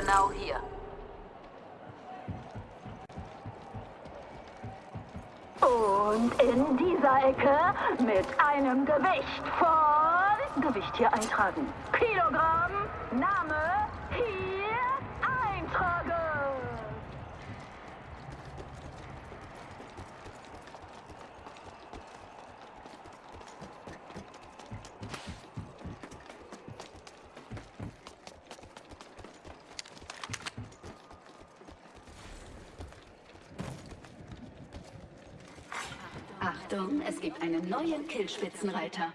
Genau hier. Und in dieser Ecke mit einem Gewicht von... Gewicht hier eintragen. Kilogramm, Name, hier eintragen. Achtung, es gibt einen neuen Killspitzenreiter.